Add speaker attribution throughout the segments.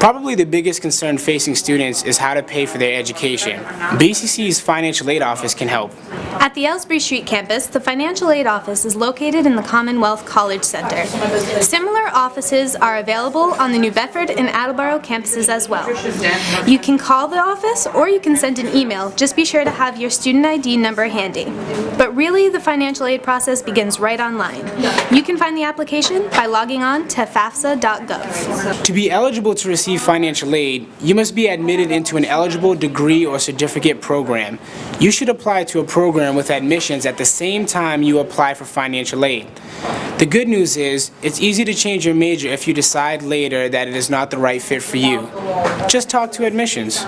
Speaker 1: Probably the biggest concern facing students is how to pay for their education. BCC's financial aid office can help.
Speaker 2: At the Elsbree Street campus, the Financial Aid Office is located in the Commonwealth College Center. Similar offices are available on the New Bedford and Attleboro campuses as well. You can call the office or you can send an email. Just be sure to have your student ID number handy. But really, the financial aid process begins right online. You can find the application by logging on to fafsa.gov.
Speaker 1: To be eligible to receive financial aid, you must be admitted into an eligible degree or certificate program. You should apply to a program with admissions at the same time you apply for financial aid. The good news is, it's easy to change your major if you decide later that it is not the right fit for you. Just talk to admissions.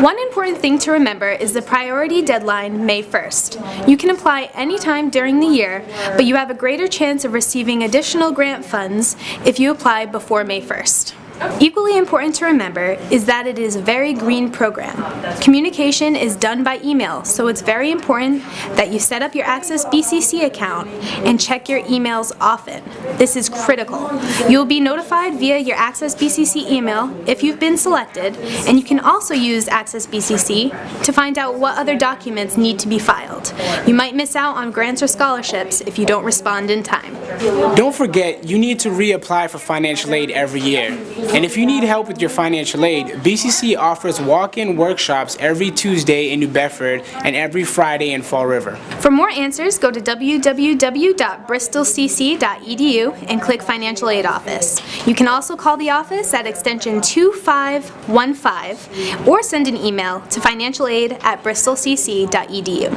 Speaker 2: One important thing to remember is the priority deadline, May 1st. You can apply anytime during the year, but you have a greater chance of receiving additional grant funds if you apply before May 1st. Equally important to remember is that it is a very green program. Communication is done by email, so it's very important that you set up your Access BCC account and check your emails often. This is critical. You'll be notified via your Access BCC email if you've been selected, and you can also use Access BCC to find out what other documents need to be filed. You might miss out on grants or scholarships if you don't respond in time.
Speaker 1: Don't forget, you need to reapply for financial aid every year. And if you need help with your financial aid, BCC offers walk-in workshops every Tuesday in New Bedford and every Friday in Fall River.
Speaker 2: For more answers, go to www.bristolcc.edu and click Financial Aid Office. You can also call the office at extension 2515 or send an email to financialaid at bristolcc.edu.